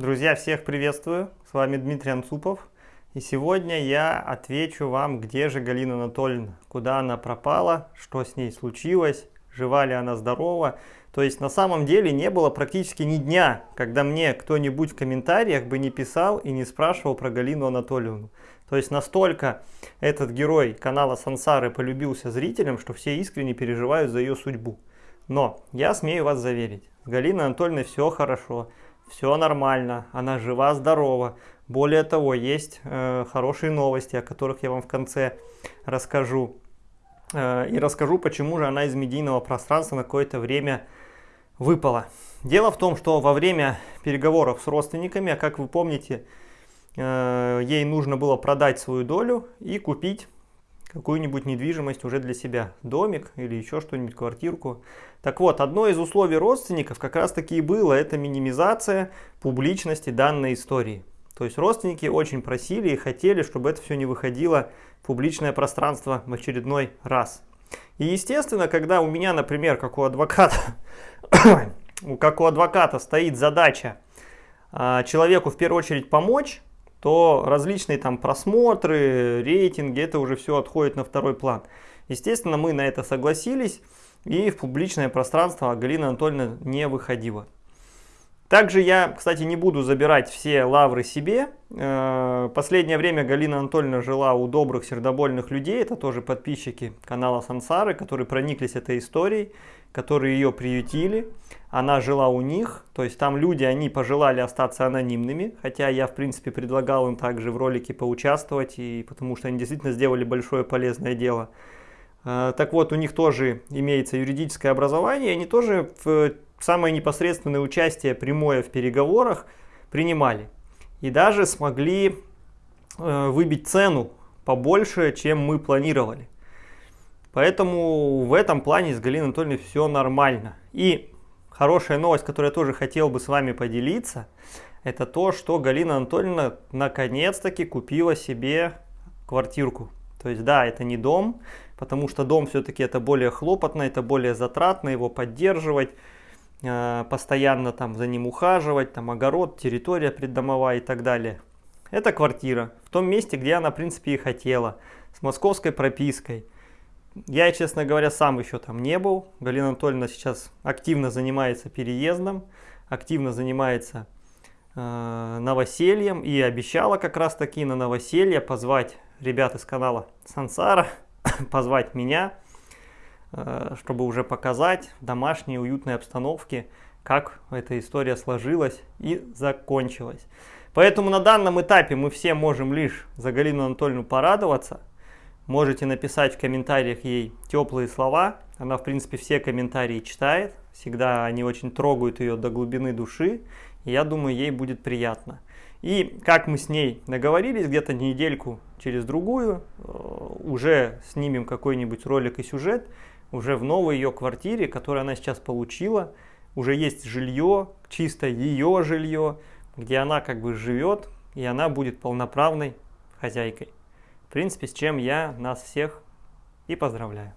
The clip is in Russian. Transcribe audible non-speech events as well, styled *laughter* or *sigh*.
Друзья, всех приветствую! С вами Дмитрий Анцупов. И сегодня я отвечу вам, где же Галина Анатольевна, куда она пропала, что с ней случилось, жива ли она, здорова. То есть на самом деле не было практически ни дня, когда мне кто-нибудь в комментариях бы не писал и не спрашивал про Галину Анатольевну. То есть настолько этот герой канала Сансары полюбился зрителям, что все искренне переживают за ее судьбу. Но я смею вас заверить, с Галиной Анатольевной все хорошо все нормально, она жива-здорова. Более того, есть э, хорошие новости, о которых я вам в конце расскажу. Э, и расскажу, почему же она из медийного пространства на какое-то время выпала. Дело в том, что во время переговоров с родственниками, а как вы помните, э, ей нужно было продать свою долю и купить какую-нибудь недвижимость уже для себя, домик или еще что-нибудь, квартирку. Так вот, одно из условий родственников как раз таки и было, это минимизация публичности данной истории. То есть родственники очень просили и хотели, чтобы это все не выходило в публичное пространство в очередной раз. И естественно, когда у меня, например, как у адвоката, *coughs* как у адвоката стоит задача а, человеку в первую очередь помочь, то различные там просмотры, рейтинги, это уже все отходит на второй план. Естественно, мы на это согласились, и в публичное пространство Галина Анатольевна не выходила. Также я, кстати, не буду забирать все лавры себе. Э, последнее время Галина Анатольевна жила у добрых сердобольных людей, это тоже подписчики канала Сансары, которые прониклись этой историей, которые ее приютили. Она жила у них, то есть там люди, они пожелали остаться анонимными, хотя я, в принципе, предлагал им также в ролике поучаствовать, и потому что они действительно сделали большое полезное дело. Э, так вот, у них тоже имеется юридическое образование, они тоже в самое непосредственное участие прямое в переговорах принимали. И даже смогли э, выбить цену побольше, чем мы планировали. Поэтому в этом плане с Галиной Анатольевной все нормально. И хорошая новость, которую я тоже хотел бы с вами поделиться, это то, что Галина Анатольевна наконец-таки купила себе квартирку. То есть да, это не дом, потому что дом все-таки это более хлопотно, это более затратно его поддерживать. Э, постоянно там за ним ухаживать, там огород, территория преддомовая и так далее. Это квартира в том месте, где она в принципе и хотела, с московской пропиской. Я, честно говоря, сам еще там не был. Галина Анатольевна сейчас активно занимается переездом, активно занимается э, новосельем и обещала как раз таки на новоселье позвать ребят из канала Сансара, *coughs* позвать меня чтобы уже показать в домашней уютной обстановке, как эта история сложилась и закончилась. Поэтому на данном этапе мы все можем лишь за Галину Анатольевну порадоваться. Можете написать в комментариях ей теплые слова. Она, в принципе, все комментарии читает. Всегда они очень трогают ее до глубины души. И я думаю, ей будет приятно. И как мы с ней договорились, где-то недельку через другую, э, уже снимем какой-нибудь ролик и сюжет, уже в новой ее квартире, которую она сейчас получила, уже есть жилье, чисто ее жилье, где она как бы живет, и она будет полноправной хозяйкой. В принципе, с чем я нас всех и поздравляю.